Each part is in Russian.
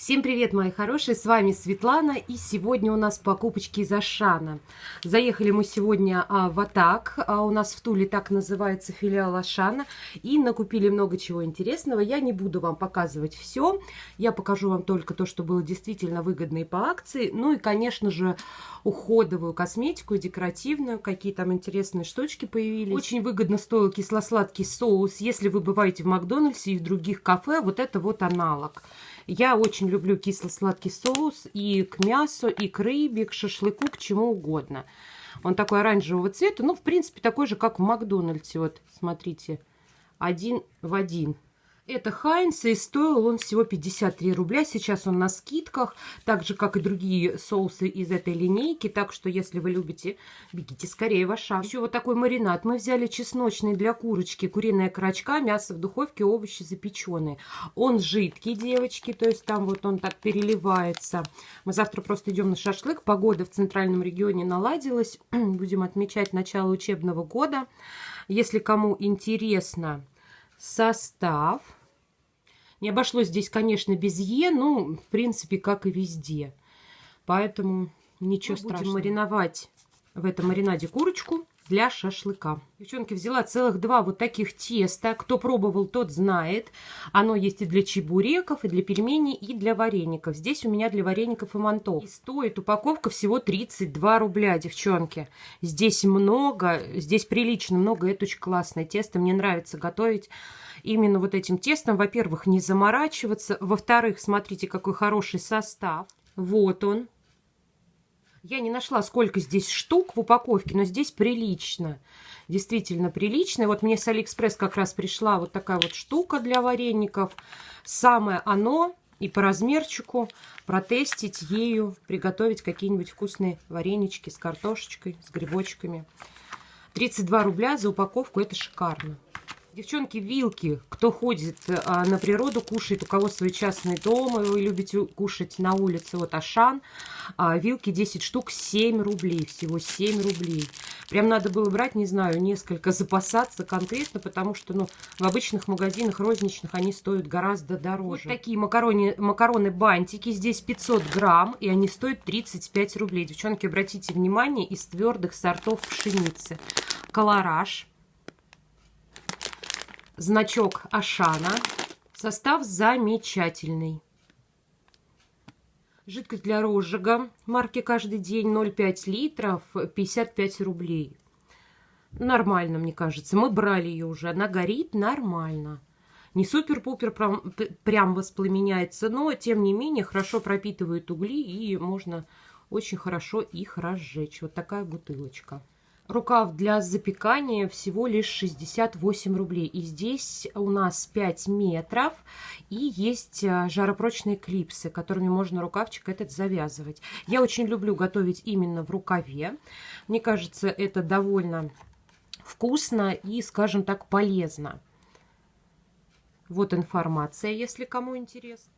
Всем привет, мои хорошие, с вами Светлана, и сегодня у нас покупочки из Ашана. Заехали мы сегодня а, в Атак, а у нас в Туле так называется филиал Ашана, и накупили много чего интересного. Я не буду вам показывать все, я покажу вам только то, что было действительно выгодно и по акции, ну и, конечно же, уходовую косметику, декоративную, какие там интересные штучки появились. Очень выгодно стоил кисло-сладкий соус, если вы бываете в Макдональдсе и в других кафе, вот это вот аналог. Я очень люблю кисло-сладкий соус и к мясу, и к рыбе, к шашлыку, к чему угодно. Он такой оранжевого цвета, ну, в принципе, такой же, как в Макдональдсе. Вот, смотрите, один в один. Это Хайнс, и стоил он всего 53 рубля. Сейчас он на скидках, так же, как и другие соусы из этой линейки. Так что, если вы любите, бегите скорее в Ашан. Еще вот такой маринад. Мы взяли чесночный для курочки, куриная крачка, мясо в духовке, овощи запеченные. Он жидкий, девочки, то есть там вот он так переливается. Мы завтра просто идем на шашлык. Погода в центральном регионе наладилась. Будем отмечать начало учебного года. Если кому интересно состав не обошлось здесь, конечно, без Е, ну, в принципе, как и везде. Поэтому ничего Мы страшного. Будем мариновать в этом маринаде курочку для шашлыка. Девчонки, взяла целых два вот таких теста. Кто пробовал, тот знает. Оно есть и для чебуреков, и для пельменей, и для вареников. Здесь у меня для вареников и мантов. И стоит упаковка всего 32 рубля, девчонки. Здесь много, здесь прилично много. Это очень классное тесто. Мне нравится готовить именно вот этим тестом. Во-первых, не заморачиваться. Во-вторых, смотрите, какой хороший состав. Вот он. Я не нашла, сколько здесь штук в упаковке, но здесь прилично. Действительно прилично. вот мне с Алиэкспресс как раз пришла вот такая вот штука для вареников. Самое оно и по размерчику протестить ею, приготовить какие-нибудь вкусные варенички с картошечкой, с грибочками. 32 рубля за упаковку, это шикарно. Девчонки, вилки. Кто ходит а, на природу, кушает, у кого свой частный дом, и вы любите кушать на улице, вот Ашан. А, вилки 10 штук, 7 рублей, всего 7 рублей. Прям надо было брать, не знаю, несколько, запасаться конкретно, потому что, ну, в обычных магазинах розничных они стоят гораздо дороже. Вот такие макароны, макароны-бантики, здесь 500 грамм, и они стоят 35 рублей. Девчонки, обратите внимание, из твердых сортов пшеницы. Колораж значок Ашана. Состав замечательный. Жидкость для розжига марки «Каждый день» 0,5 литров, 55 рублей. Нормально, мне кажется. Мы брали ее уже. Она горит нормально. Не супер-пупер прям, прям воспламеняется, но, тем не менее, хорошо пропитывает угли и можно очень хорошо их разжечь. Вот такая бутылочка. Рукав для запекания всего лишь 68 рублей. И здесь у нас 5 метров. И есть а, жаропрочные клипсы, которыми можно рукавчик этот завязывать. Я очень люблю готовить именно в рукаве. Мне кажется, это довольно вкусно и, скажем так, полезно. Вот информация, если кому интересно.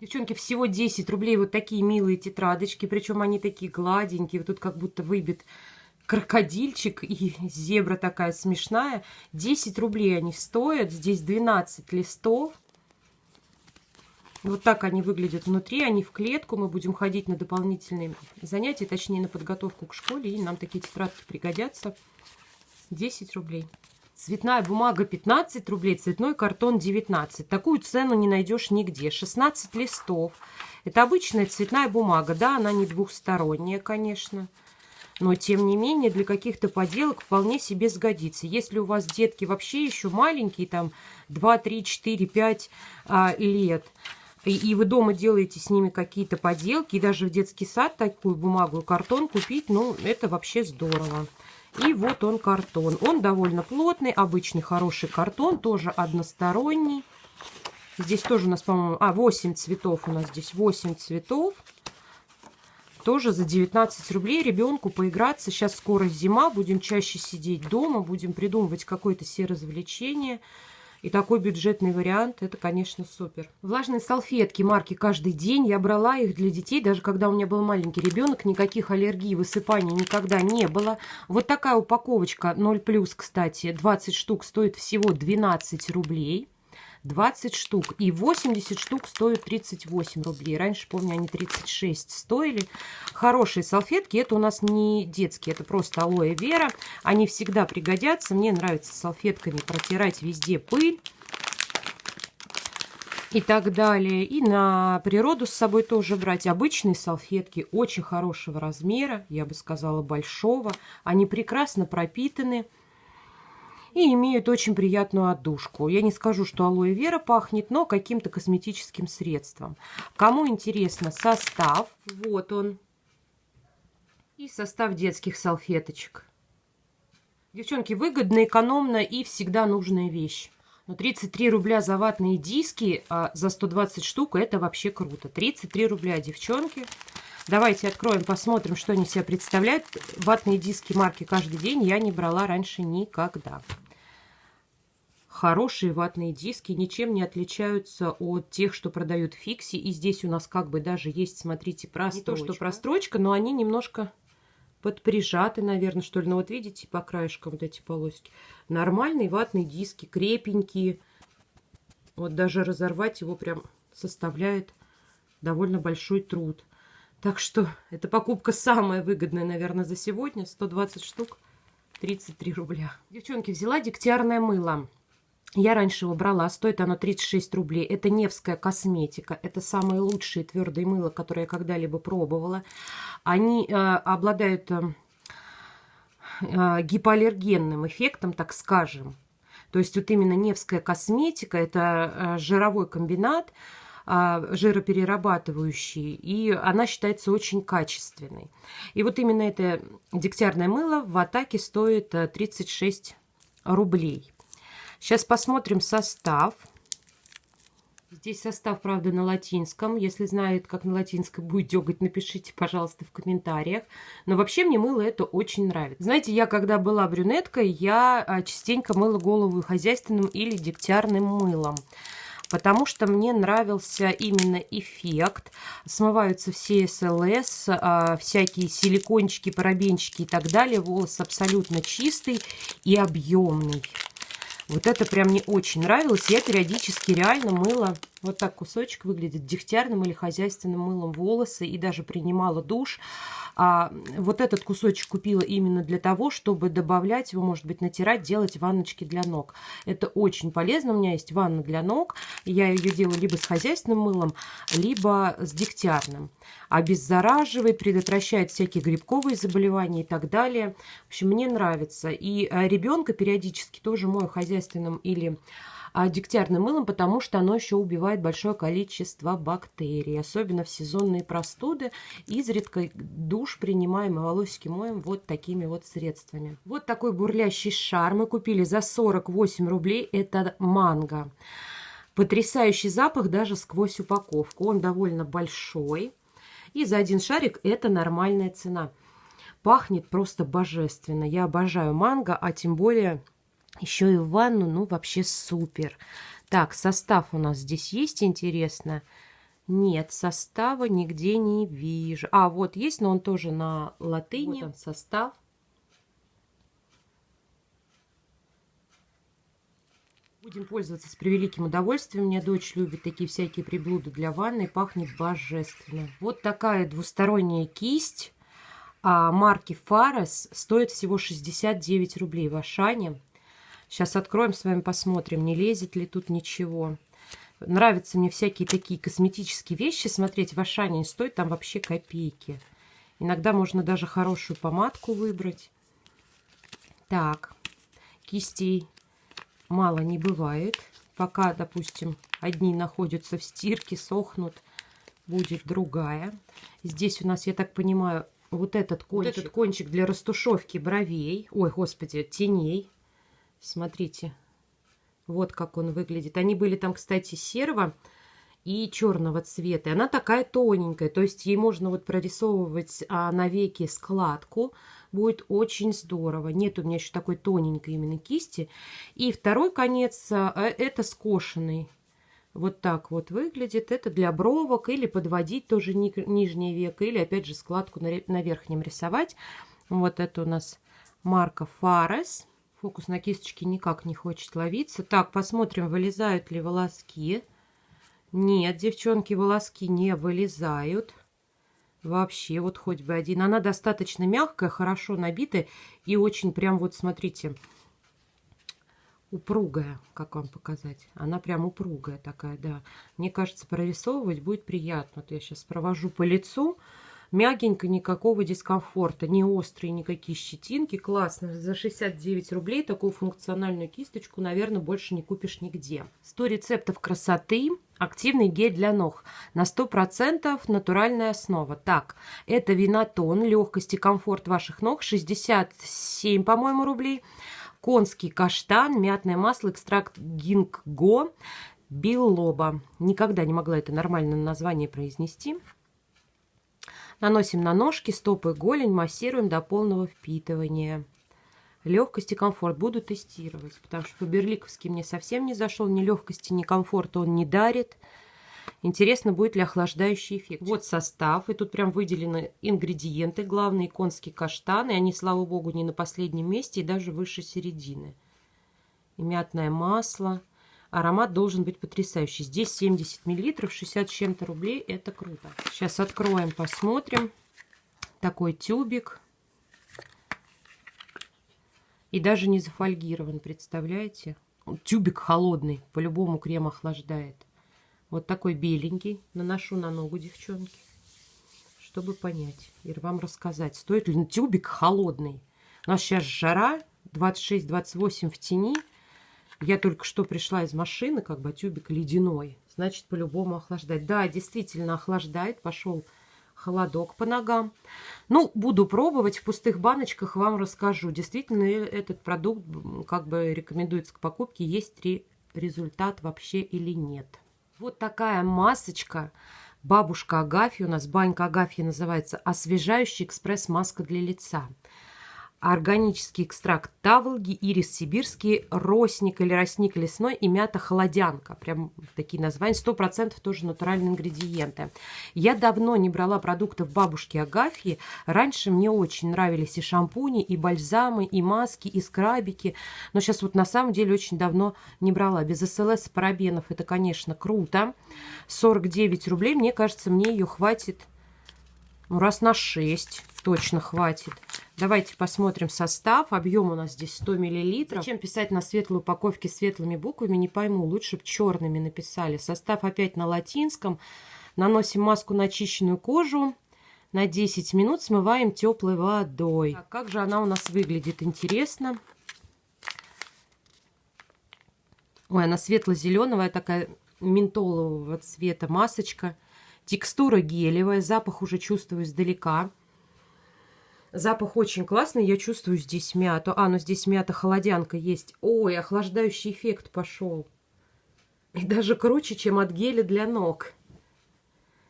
Девчонки, всего 10 рублей вот такие милые тетрадочки, причем они такие гладенькие, вот тут как будто выбит крокодильчик и зебра такая смешная. 10 рублей они стоят, здесь 12 листов. Вот так они выглядят внутри, они в клетку. Мы будем ходить на дополнительные занятия, точнее на подготовку к школе, и нам такие тетрадки пригодятся. 10 рублей. Цветная бумага 15 рублей, цветной картон 19. Такую цену не найдешь нигде. 16 листов. Это обычная цветная бумага. Да, она не двухсторонняя, конечно. Но, тем не менее, для каких-то поделок вполне себе сгодится. Если у вас детки вообще еще маленькие, там 2, 3, 4, 5 а, лет, и, и вы дома делаете с ними какие-то поделки, и даже в детский сад такую бумагу и картон купить, ну, это вообще здорово. И вот он картон. Он довольно плотный, обычный хороший картон, тоже односторонний. Здесь тоже у нас, по-моему, а, 8 цветов у нас здесь, 8 цветов. Тоже за 19 рублей ребенку поиграться. Сейчас скоро зима, будем чаще сидеть дома, будем придумывать какое-то все развлечение. И такой бюджетный вариант, это, конечно, супер. Влажные салфетки марки «Каждый день». Я брала их для детей, даже когда у меня был маленький ребенок. Никаких аллергий, высыпаний никогда не было. Вот такая упаковочка 0+, кстати, 20 штук стоит всего 12 рублей. 20 штук. И 80 штук стоят 38 рублей. Раньше, помню, они 36 стоили. Хорошие салфетки. Это у нас не детские, это просто алоэ вера. Они всегда пригодятся. Мне нравится салфетками протирать везде пыль и так далее. И на природу с собой тоже брать. Обычные салфетки очень хорошего размера, я бы сказала большого. Они прекрасно пропитаны и имеют очень приятную отдушку. Я не скажу, что алоэ вера пахнет, но каким-то косметическим средством. Кому интересно состав, вот он. И состав детских салфеточек. Девчонки, выгодно, экономно и всегда нужная вещь. Но 33 рубля за ватные диски а за 120 штук, это вообще круто. 33 рубля, девчонки. Давайте откроем, посмотрим, что они себя представляют. Ватные диски марки «Каждый день» я не брала раньше никогда хорошие ватные диски, ничем не отличаются от тех, что продают Фикси. И здесь у нас как бы даже есть, смотрите, прострочка. Не то, что прострочка, но они немножко подприжаты, наверное, что ли. Ну вот видите, по краешкам вот эти полоски. Нормальные ватные диски, крепенькие. Вот даже разорвать его прям составляет довольно большой труд. Так что эта покупка самая выгодная, наверное, за сегодня. 120 штук, 33 рубля. Девчонки, взяла дегтярное мыло. Я раньше его брала, стоит оно 36 рублей. Это Невская косметика. Это самые лучшие твердые мыла, которые я когда-либо пробовала. Они э, обладают э, э, гипоаллергенным эффектом, так скажем. То есть вот именно Невская косметика, это э, жировой комбинат, э, жироперерабатывающий, и она считается очень качественной. И вот именно это дегтярное мыло в Атаке стоит 36 э, рублей. Сейчас посмотрим состав. Здесь состав, правда, на латинском. Если знает, как на латинском будет дегать, напишите, пожалуйста, в комментариях. Но вообще мне мыло это очень нравится. Знаете, я когда была брюнеткой, я а, частенько мыла голову хозяйственным или дегтярным мылом. Потому что мне нравился именно эффект. Смываются все СЛС, а, всякие силикончики, парабенчики и так далее. Волос абсолютно чистый и объемный. Вот это прям мне очень нравилось. Я периодически реально мыла, вот так кусочек выглядит, дегтярным или хозяйственным мылом волосы и даже принимала душ. А вот этот кусочек купила именно для того, чтобы добавлять его, может быть, натирать, делать ванночки для ног. Это очень полезно. У меня есть ванна для ног. Я ее делаю либо с хозяйственным мылом, либо с дегтярным. Обеззараживает, предотвращает всякие грибковые заболевания и так далее. В общем, мне нравится. И э, ребенка периодически тоже мою хозяйственным или а, дегтярным мылом, потому что оно еще убивает большое количество бактерий, особенно в сезонные простуды. Изредка душ принимаем и волосики моем вот такими вот средствами. Вот такой бурлящий шар мы купили за 48 рублей. Это манго. Потрясающий запах даже сквозь упаковку. Он довольно большой. И за один шарик это нормальная цена. Пахнет просто божественно. Я обожаю манго, а тем более еще и в ванну, ну, вообще супер. Так, состав у нас здесь есть, интересно? Нет, состава нигде не вижу. А, вот есть, но он тоже на латыни. Вот он состав. Будем пользоваться с превеликим удовольствием. У меня дочь любит такие всякие приблуды для ванны. Пахнет божественно. Вот такая двусторонняя кисть а, марки Fares стоит всего 69 рублей в Ашане. Сейчас откроем с вами, посмотрим, не лезет ли тут ничего. Нравятся мне всякие такие косметические вещи смотреть в Ашане. Стоит там вообще копейки. Иногда можно даже хорошую помадку выбрать. Так, кистей мало не бывает. Пока, допустим, одни находятся в стирке, сохнут, будет другая. Здесь у нас, я так понимаю, вот этот кончик, вот этот кончик для растушевки бровей. Ой, господи, теней. Смотрите, вот как он выглядит. Они были там, кстати, серого и черного цвета. И она такая тоненькая, то есть ей можно вот прорисовывать а, на веке складку. Будет очень здорово. Нет у меня еще такой тоненькой именно кисти. И второй конец, а, э, это скошенный. Вот так вот выглядит. Это для бровок или подводить тоже ни, нижнее веко, или опять же складку на, на верхнем рисовать. Вот это у нас марка Fares. Фокус на кисточке никак не хочет ловиться. Так, посмотрим, вылезают ли волоски. Нет, девчонки, волоски не вылезают. Вообще, вот хоть бы один. Она достаточно мягкая, хорошо набитая. И очень прям вот, смотрите, упругая. Как вам показать? Она прям упругая такая, да. Мне кажется, прорисовывать будет приятно. Вот я сейчас провожу по лицу мягенько, никакого дискомфорта, не острые никакие щетинки. Классно. За 69 рублей такую функциональную кисточку, наверное, больше не купишь нигде. 100 рецептов красоты. Активный гель для ног. На 100% натуральная основа. Так, это винотон, легкость и комфорт ваших ног. 67, по-моему, рублей. Конский каштан, мятное масло, экстракт гинкго, билоба. Никогда не могла это нормальное название произнести. Наносим на ножки, стопы, голень, массируем до полного впитывания. Легкость и комфорт буду тестировать, потому что по-берликовски мне совсем не зашел. Ни легкости, ни комфорта он не дарит. Интересно, будет ли охлаждающий эффект. Вот состав. И тут прям выделены ингредиенты. Главные конские каштаны. Они, слава богу, не на последнем месте и даже выше середины. И мятное масло. Аромат должен быть потрясающий. Здесь 70 миллилитров, 60 с чем-то рублей. Это круто. Сейчас откроем, посмотрим. Такой тюбик. И даже не зафольгирован, представляете? Тюбик холодный, по-любому крем охлаждает. Вот такой беленький. Наношу на ногу, девчонки. Чтобы понять и вам рассказать, стоит ли тюбик холодный. У нас сейчас жара, 26-28 в тени. Я только что пришла из машины, как бы тюбик ледяной. Значит, по-любому охлаждать. Да, действительно охлаждает. Пошел холодок по ногам. Ну, буду пробовать. В пустых баночках вам расскажу. Действительно, этот продукт как бы рекомендуется к покупке. Есть ли результат вообще или нет. Вот такая масочка. Бабушка Агафья, у нас банька Агафья называется, освежающая экспресс-маска для лица органический экстракт таволги, ирис сибирский, росник или росник лесной и мята холодянка. Прям такие названия. Сто процентов тоже натуральные ингредиенты. Я давно не брала продуктов бабушки Агафьи. Раньше мне очень нравились и шампуни, и бальзамы, и маски, и скрабики. Но сейчас вот на самом деле очень давно не брала. Без СЛС парабенов это, конечно, круто. 49 рублей. Мне кажется, мне ее хватит ну, раз на 6 точно хватит. Давайте посмотрим состав. Объем у нас здесь 100 мл. Зачем писать на светлой упаковке светлыми буквами, не пойму. Лучше бы черными написали. Состав опять на латинском. Наносим маску на очищенную кожу. На 10 минут смываем теплой водой. Так, как же она у нас выглядит? Интересно. Ой, она светло-зеленая, такая ментолового цвета масочка. Текстура гелевая, запах уже чувствую издалека. Запах очень классный, я чувствую здесь мяту. А, ну здесь мята-холодянка есть. Ой, охлаждающий эффект пошел. И даже круче, чем от геля для ног.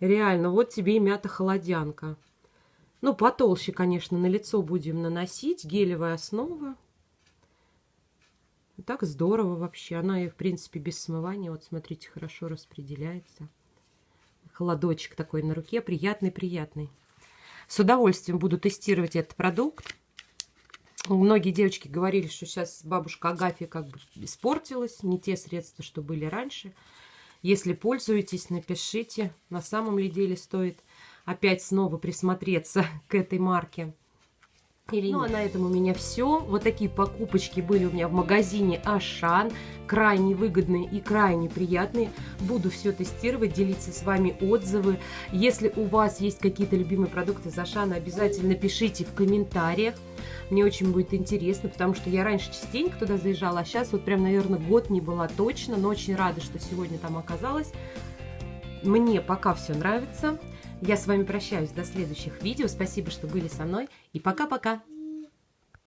Реально, вот тебе и мята-холодянка. Ну, потолще, конечно, на лицо будем наносить. Гелевая основа. Так здорово вообще. Она и, в принципе, без смывания. Вот, смотрите, хорошо распределяется холодочек такой на руке, приятный-приятный. С удовольствием буду тестировать этот продукт. Многие девочки говорили, что сейчас бабушка Агафья как бы испортилась, не те средства, что были раньше. Если пользуетесь, напишите, на самом ли деле стоит опять снова присмотреться к этой марке. Или ну, а на этом у меня все. Вот такие покупочки были у меня в магазине Ашан. Крайне выгодные и крайне приятные. Буду все тестировать, делиться с вами отзывы. Если у вас есть какие-то любимые продукты из Ашана, обязательно пишите в комментариях. Мне очень будет интересно, потому что я раньше частенько туда заезжала, а сейчас вот прям, наверное, год не была точно, но очень рада, что сегодня там оказалась. Мне пока все нравится. Я с вами прощаюсь до следующих видео. Спасибо, что были со мной. И пока-пока.